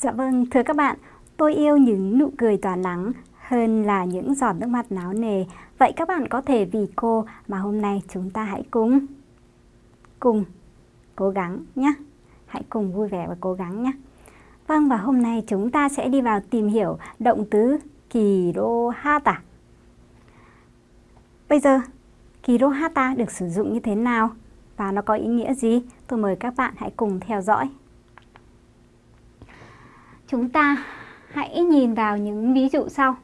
Dạ vâng, thưa các bạn, tôi yêu những nụ cười tỏa nắng hơn là những giọt nước mắt náo nề. Vậy các bạn có thể vì cô mà hôm nay chúng ta hãy cùng cùng cố gắng nhé. Hãy cùng vui vẻ và cố gắng nhé. Vâng, và hôm nay chúng ta sẽ đi vào tìm hiểu động từ kirohata. Bây giờ, kirohata được sử dụng như thế nào và nó có ý nghĩa gì? Tôi mời các bạn hãy cùng theo dõi. Chúng ta hãy nhìn vào những ví dụ sau.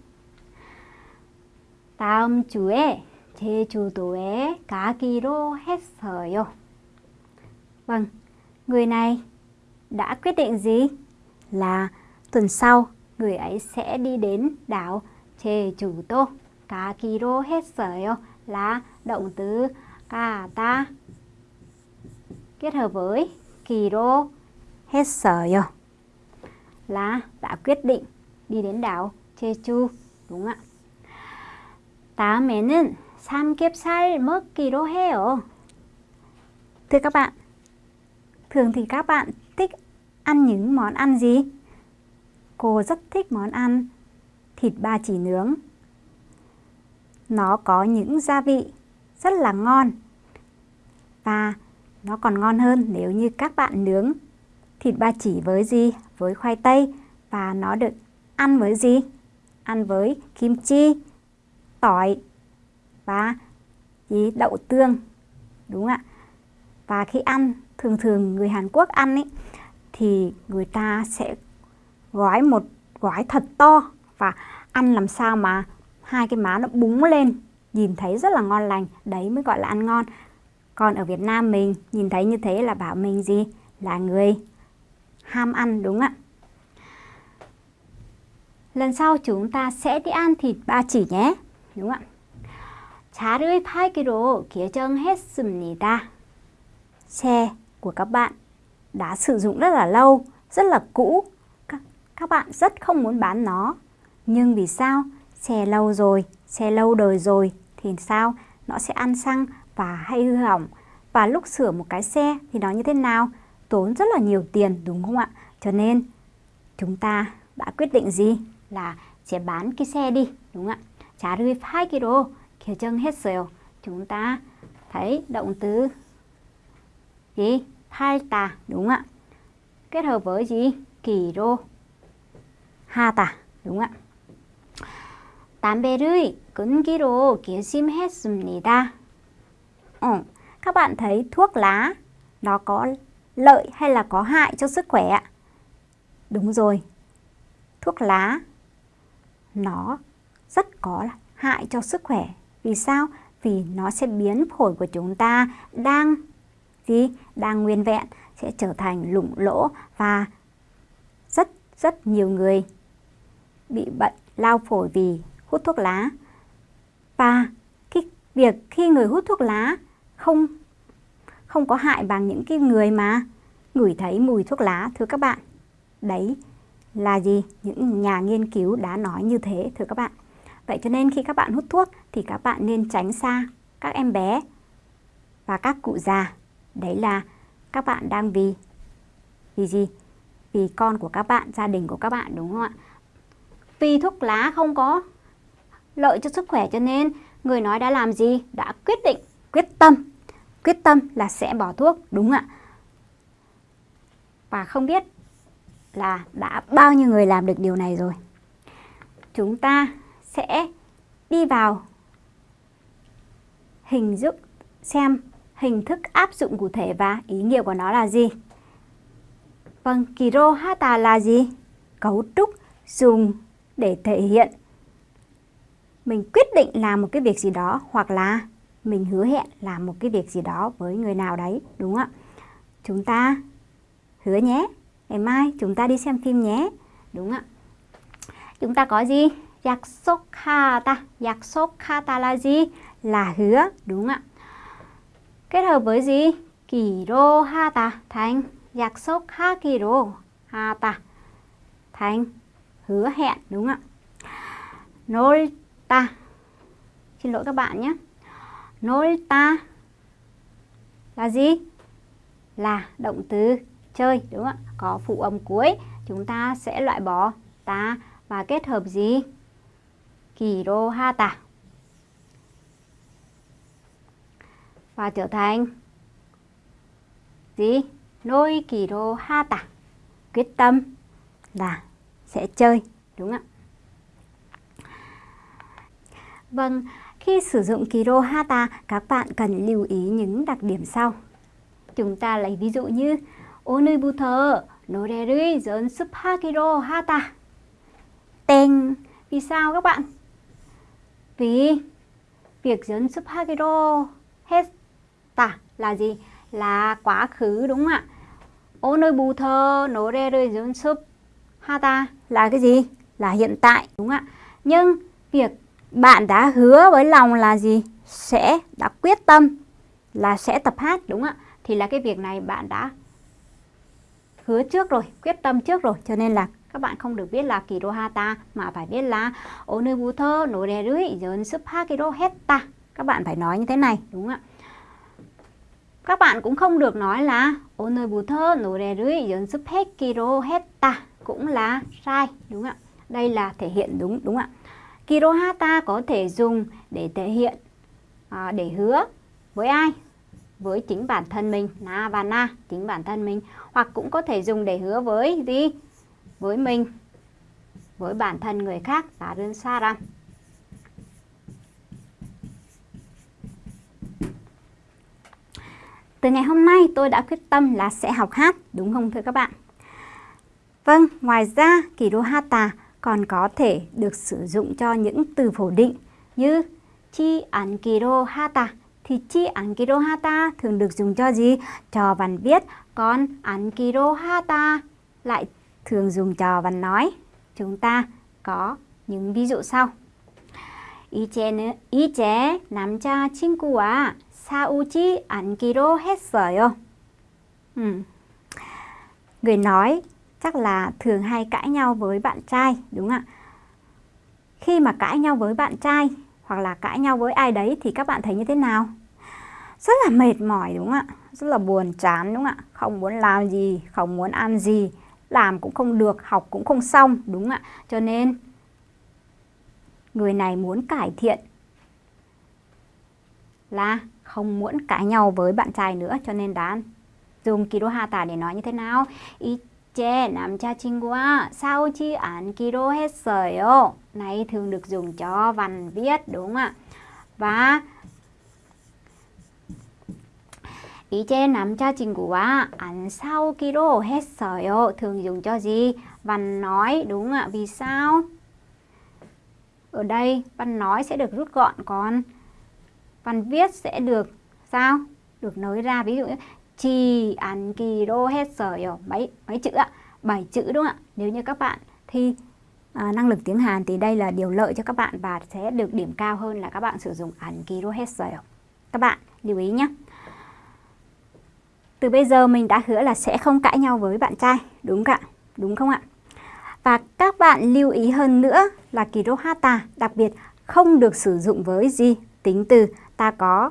다음 주에 제주도에 가기로 했어요. Vâng, người này đã quyết định gì? Là tuần sau người ấy sẽ đi đến đảo 제주도. 가기로 했어요 là động từ 가다 kết hợp với 기로 했어요 là đã quyết định đi đến đảo Jeju đúng ạ. 다음에는 삼겹살 먹기로 해요. Thưa các bạn, thường thì các bạn thích ăn những món ăn gì? Cô rất thích món ăn thịt ba chỉ nướng. Nó có những gia vị rất là ngon và nó còn ngon hơn nếu như các bạn nướng thịt ba chỉ với gì? Với khoai tây và nó được ăn với gì? Ăn với kim chi, tỏi và gì? Đậu tương. Đúng ạ. Và khi ăn, thường thường người Hàn Quốc ăn ấy thì người ta sẽ gói một gói thật to và ăn làm sao mà hai cái má nó búng lên nhìn thấy rất là ngon lành đấy mới gọi là ăn ngon còn ở Việt Nam mình nhìn thấy như thế là bảo mình gì là người ham ăn đúng ạ lần sau chúng ta sẽ đi ăn thịt ba chỉ nhé đúng ạ 차를 팔기로 결정했습니다 xe của các bạn đã sử dụng rất là lâu rất là cũ các, các bạn rất không muốn bán nó nhưng vì sao xe lâu rồi xe lâu đời rồi thì sao nó sẽ ăn xăng và hay hư hỏng và lúc sửa một cái xe thì nó như thế nào tốn rất là nhiều tiền đúng không ạ cho nên chúng ta đã quyết định gì là sẽ bán cái xe đi đúng không ạ 자를 팔기로 결정했어요 chúng ta thấy động từ gì 팔다 đúng không ạ kết hợp với gì 기로 하다 đúng không ạ 담배를 끊기로 결심했습니다. Ừ, các bạn thấy thuốc lá nó có lợi hay là có hại cho sức khỏe ạ? Đúng rồi, thuốc lá nó rất có hại cho sức khỏe. Vì sao? Vì nó sẽ biến phổi của chúng ta đang gì? Đang nguyên vẹn sẽ trở thành lủng lỗ và rất rất nhiều người bị bệnh lao phổi vì hút thuốc lá. Và cái việc khi người hút thuốc lá không không có hại bằng những cái người mà ngửi thấy mùi thuốc lá thưa các bạn. Đấy là gì? Những nhà nghiên cứu đã nói như thế thưa các bạn. Vậy cho nên khi các bạn hút thuốc thì các bạn nên tránh xa các em bé và các cụ già. Đấy là các bạn đang vì vì gì? Vì con của các bạn, gia đình của các bạn đúng không ạ? Vì thuốc lá không có lợi cho sức khỏe cho nên người nói đã làm gì? Đã quyết định, quyết tâm. Quyết tâm là sẽ bỏ thuốc, đúng ạ. Và không biết là đã bao nhiêu người làm được điều này rồi. Chúng ta sẽ đi vào hình dung xem hình thức áp dụng cụ thể và ý nghĩa của nó là gì. Vâng, Kirohata là gì? Cấu trúc dùng để thể hiện mình quyết định làm một cái việc gì đó hoặc là mình hứa hẹn làm một cái việc gì đó với người nào đấy, đúng không ạ? Chúng ta hứa nhé, ngày mai chúng ta đi xem phim nhé, đúng không ạ? Chúng ta có gì? 약속하다, 약속하다 là gì? Là hứa, đúng không ạ? Kết hợp với gì? 기로하다 thành 약속하기로 하다 thành hứa hẹn, đúng không ạ? 놀 ta Xin lỗi các bạn nhé Nolta là gì? Là động từ chơi đúng không ạ? Có phụ âm cuối, chúng ta sẽ loại bỏ ta và kết hợp gì? Kirohata. Và trở thành gì? Noi kirohata. Quyết tâm là sẽ chơi đúng không ạ? Vâng, khi sử dụng Kiro Hata, các bạn cần lưu ý những đặc điểm sau. Chúng ta lấy ví dụ như Onubuter, Noreri, Zon Supakiro Hata. Tên. Vì sao các bạn? Vì việc Zon Supakiro Hata là gì? Là quá khứ đúng không ạ? Onubuter, Noreri, Zon Supakiro Hata là cái gì? Là hiện tại đúng không ạ? Nhưng việc bạn đã hứa với lòng là gì? Sẽ đã quyết tâm là sẽ tập hát đúng không ạ? Thì là cái việc này bạn đã hứa trước rồi quyết tâm trước rồi. Cho nên là các bạn không được biết là Kirohata, mà phải biết là onubuto no de rui jen supa kiro các bạn phải nói như thế này đúng không ạ? Các bạn cũng không được nói là onubuto no de rui jen supa kiro cũng là sai đúng không ạ? Đây là thể hiện đúng đúng không ạ? Kirohata có thể dùng để thể hiện, à, để hứa với ai? Với chính bản thân mình, na và na, chính bản thân mình. Hoặc cũng có thể dùng để hứa với gì? Với mình, với bản thân người khác, tá đơn xa rằng. Từ ngày hôm nay tôi đã quyết tâm là sẽ học hát, đúng không thưa các bạn? Vâng, ngoài ra Kirohata còn có thể được sử dụng cho những từ phủ định như chi an kirohata thì chi an kirohata thường được dùng cho gì? Cho văn viết, còn an kirohata lại thường dùng cho văn nói. Chúng ta có những ví dụ sau. 이제는 이제 남자 친구와 싸우지 않기로 했어요. Ừ. Người nói chắc là thường hay cãi nhau với bạn trai, đúng không ạ? Khi mà cãi nhau với bạn trai hoặc là cãi nhau với ai đấy thì các bạn thấy như thế nào? Rất là mệt mỏi đúng không ạ? Rất là buồn chán đúng không ạ? Không muốn làm gì, không muốn ăn gì, làm cũng không được, học cũng không xong đúng không ạ? Cho nên người này muốn cải thiện là không muốn cãi nhau với bạn trai nữa cho nên đã dùng kirohata để nói như thế nào? 이제 남자친구와 싸우지 않기로 했어요. Này thường được dùng cho văn viết đúng không ạ? Và 이제 남자친구와 안 싸우기로 했어요. thường dùng cho gì? Văn nói đúng không ạ? Vì sao? Ở đây văn nói sẽ được rút gọn còn văn viết sẽ được sao? Được nối ra ví dụ như chi ăn kỳ đô hết sở mấy mấy chữ ạ? 7 chữ đúng không ạ? Nếu như các bạn thi à, năng lực tiếng Hàn thì đây là điều lợi cho các bạn và sẽ được điểm cao hơn là các bạn sử dụng ăn kỳ đô hết sở. Các bạn lưu ý nhé. Từ bây giờ mình đã hứa là sẽ không cãi nhau với bạn trai, đúng không ạ? Đúng không ạ? Và các bạn lưu ý hơn nữa là kirohata đặc biệt không được sử dụng với gì? Tính từ ta có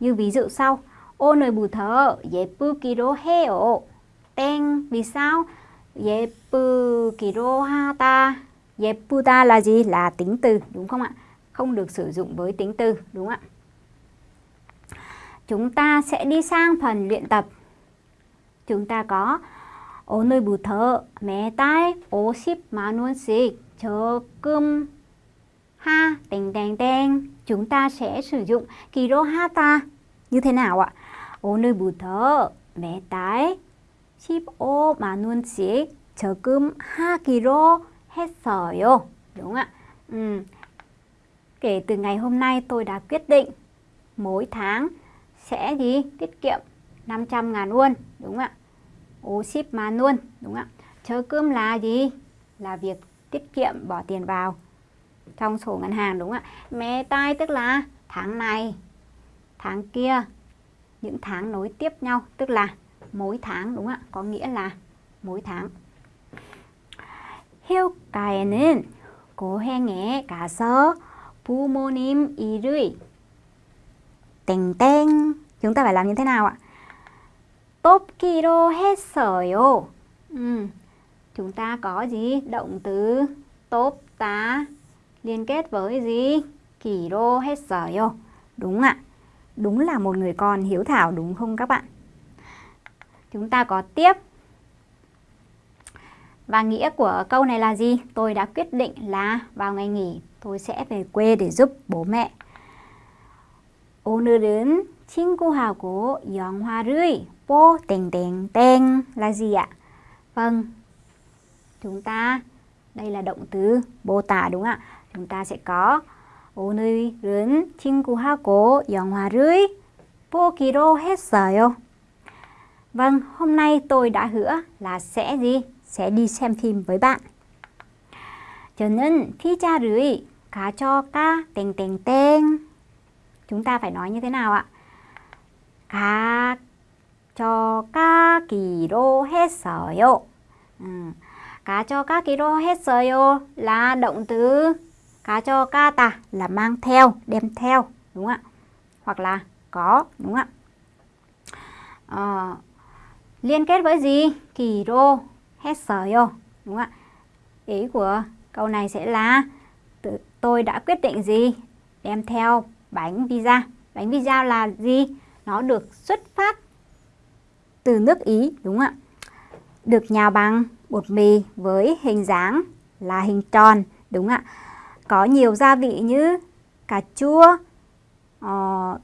như ví dụ sau. 오늘부터 예쁘기로 해요. 땡. Vì sao? 예쁘기로 하다. 예쁘다 là gì? Là tính từ, đúng không ạ? Không được sử dụng với tính từ, đúng không ạ? Chúng ta sẽ đi sang phần luyện tập. Chúng ta có 오늘부터 매달 50만 원씩 적금 ha 땡땡땡 chúng ta sẽ sử dụng kirohata như thế nào ạ? 오늘부터 매달 15만 원씩 저금하기로 했어요. Đúng không ạ? Ừ. Kể từ ngày hôm nay tôi đã quyết định mỗi tháng sẽ gì? Tiết kiệm 500 ngàn won. Đúng không ạ? 50만 won. Đúng không ạ? Chớ cơm là gì? Là việc tiết kiệm bỏ tiền vào trong sổ ngân hàng đúng không ạ? Mẹ tai tức là tháng này, tháng kia, những tháng nối tiếp nhau tức là mỗi tháng đúng không ạ? Có nghĩa là mỗi tháng. 휴가에는 고행에 가서 부모님 일을 땡땡 chúng ta phải làm như thế nào ạ? 뽑기로 했어요. Ừ. chúng ta có gì? Động từ tốt tá liên kết với gì? Kỳ đô hết sở Đúng ạ. Đúng là một người con hiếu thảo đúng không các bạn? Chúng ta có tiếp. Và nghĩa của câu này là gì? Tôi đã quyết định là vào ngày nghỉ tôi sẽ về quê để giúp bố mẹ. 오늘은 친구하고 영화를 보 땡땡땡 là gì ạ? Vâng, chúng ta, đây là động từ mô tả đúng không ạ? Chúng ta sẽ có 오늘은 친구하고 영화를 보기로 했어요. Vâng, hôm nay tôi đã hứa là sẽ gì? Sẽ đi xem phim với bạn. 저는 피자를 가져가 땡땡땡. Chúng ta phải nói như thế nào ạ? 가져가기로 했어요. 음, 가져가기로 했어요 là động từ cá cho ca ta là mang theo đem theo đúng không ạ? Hoặc là có đúng không ạ? À, liên kết với gì? Kỳ rô hết sở yo đúng không ạ? Ý của câu này sẽ là tôi đã quyết định gì? Đem theo bánh pizza. Bánh pizza là gì? Nó được xuất phát từ nước ý đúng không ạ? Được nhào bằng bột mì với hình dáng là hình tròn đúng không ạ? Có nhiều gia vị như cà chua, uh,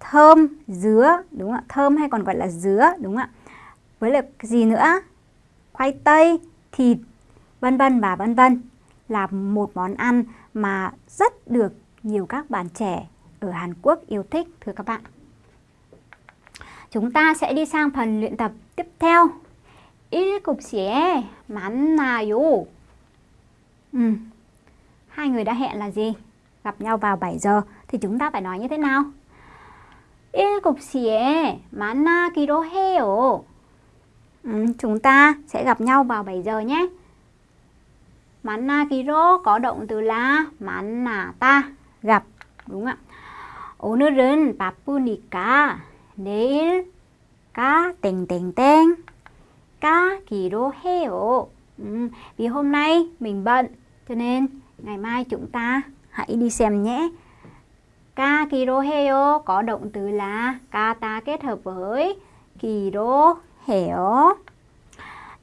thơm, dứa, đúng không ạ? Thơm hay còn gọi là dứa, đúng không ạ? Với lại gì nữa? Khoai tây, thịt, vân vân và vân vân là một món ăn mà rất được nhiều các bạn trẻ ở Hàn Quốc yêu thích thưa các bạn. Chúng ta sẽ đi sang phần luyện tập tiếp theo. 7시에 만나요. Ừ. Hai người đã hẹn là gì? Gặp nhau vào 7 giờ thì chúng ta phải nói như thế nào? 7시에 만나기로 해요. Ừ, chúng ta sẽ gặp nhau vào 7 giờ nhé. 만나기로 có động từ là 만나다, gặp, đúng không ạ? 오늘은 바쁘니까 내일 가 땡땡땡 가기로 해요. Ừ, vì hôm nay mình bận cho nên ngày mai chúng ta hãy đi xem nhé. 가기로 해요 có động từ là 가다 kết hợp với 기로 해요.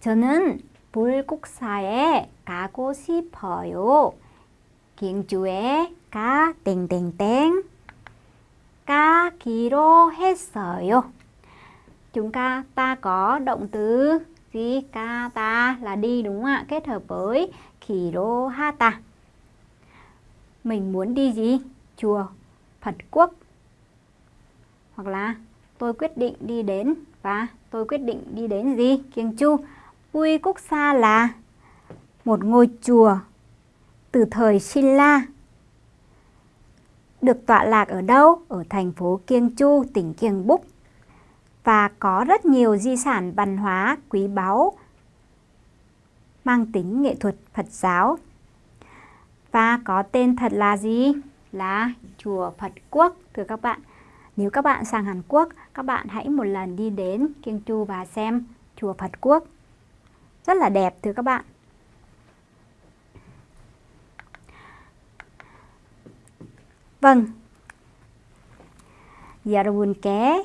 저는 불국사에 가고 싶어요. 경주에 가 땡땡땡 가기로 했어요. Chúng ta ta có động từ gì? Ka ta là đi đúng không ạ? Kết hợp với ki로 하다. Mình muốn đi gì? Chùa Phật Quốc. Hoặc là tôi quyết định đi đến và tôi quyết định đi đến gì? Kiêng Chu. Bui Quốc Sa là một ngôi chùa từ thời Silla được tọa lạc ở đâu? Ở thành phố Kiêng Chu, tỉnh Kiêng Búc và có rất nhiều di sản văn hóa quý báu mang tính nghệ thuật Phật giáo và có tên thật là gì? Là Chùa Phật Quốc thưa các bạn. Nếu các bạn sang Hàn Quốc, các bạn hãy một lần đi đến Kiêng Chu và xem Chùa Phật Quốc. Rất là đẹp thưa các bạn. Vâng. 여러분께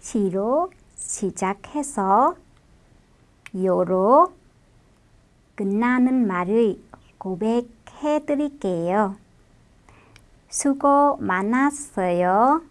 시로 시작해서 요로 끝나는 말을 고백해 드릴게요. 수고 많았어요.